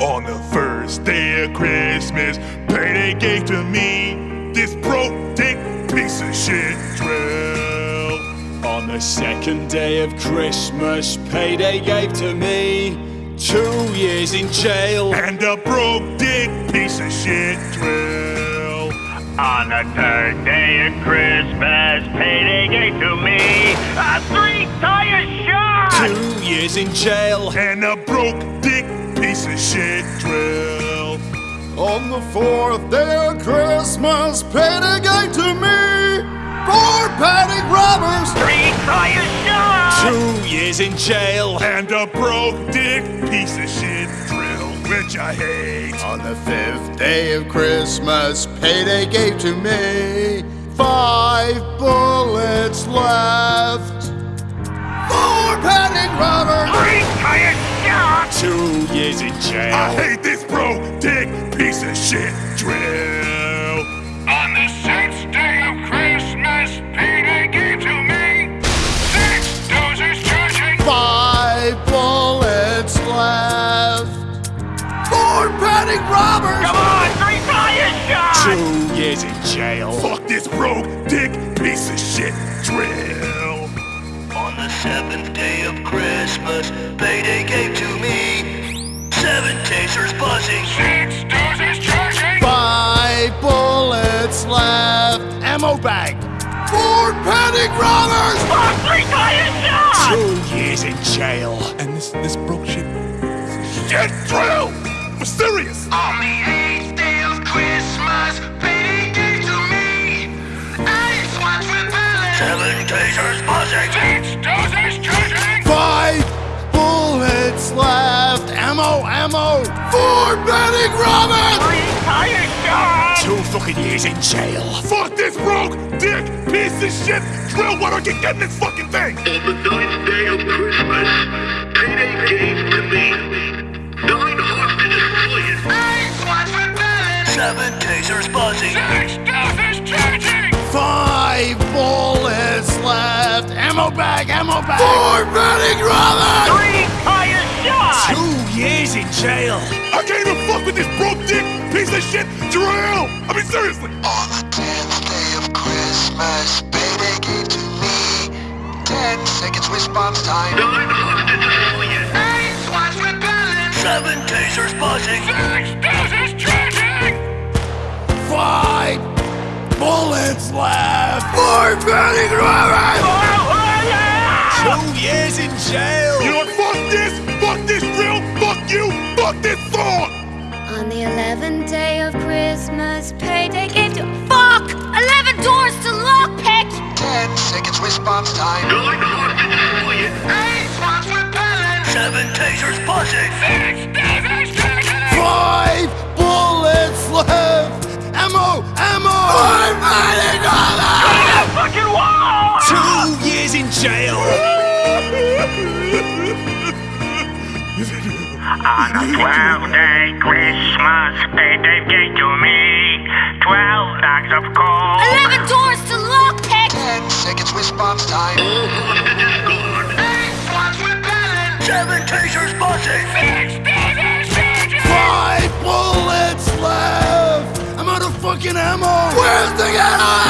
On the first day of Christmas, payday gave to me this broke dick piece of shit drill. On the second day of Christmas, payday gave to me two years in jail. And a broke dick piece of shit drill. On the third day of Christmas, payday gave to me a three tire shot. Two years in jail. And a broke dick piece of shit drill. On the fourth day of Christmas, payday gave to me four panic robbers. Three tire shots, Two years in jail. And a broke dick piece of shit drill, which I hate. On the fifth day of Christmas, payday gave to me five bullets left. Four panic robbers. Three tire shot. Two years in I hate this broke dick piece of shit drill. On the sixth day of Christmas, payday gave to me six dozers charging. Five bullets left. Four panic robbers. Come on, three fire shots. Two years in jail. Fuck this broke dick piece of shit drill. On the seventh day of Christmas, payday gave to me seven tasers buzzing. Six dozers charging. Five bullets left. Ammo bag. Four panic robbers. Fuck, three tire shot. Two years in jail. And this this broke shit shit drill. For serious. On the eighth day of Christmas, payday gave to me eight swats repellent. Seven tasers buzzing. Ammo, ammo. Four panic robbers. Three tire. Two fucking years in jail. Fuck this broke dick piece of shit drill. Why don't you get in this fucking thing? On the ninth day of Christmas, payday gave to me nine hostages fleeing. Eight swats repellent. Seven tasers buzzing. Six dozers charging. Five bullets left. Ammo bag, ammo bag. Four panic robbers. Three tire shot. Two years in jail. I can't even fuck with this broke dick piece of shit drill. I mean seriously. On the tenth day of Christmas, payday gave to me ten seconds response time. Nine hostages fleeing. Eight swats repellent. Seven tasers buzzing. Six dozers charging. Five bullets left. Four panic robbers. Oh, yeah. Two years in jail. You know what? Fuck this. You. Fuck this song. On the eleventh day of Christmas, payday gave to fuck eleven doors to lockpick. Ten seconds response time. Nine hostages fleeing. Eight swats repellent. Seven tasers buzzing. Six On the day Christmas, payday gave to me twelve bags of coal. Eleven doors to lockpick. Ten seconds response time. All hostages gone. Eight swats repellent. Seven tasers buzzing. Six dozers. Five bullets left. I'm out of fucking ammo. Where's the ammo?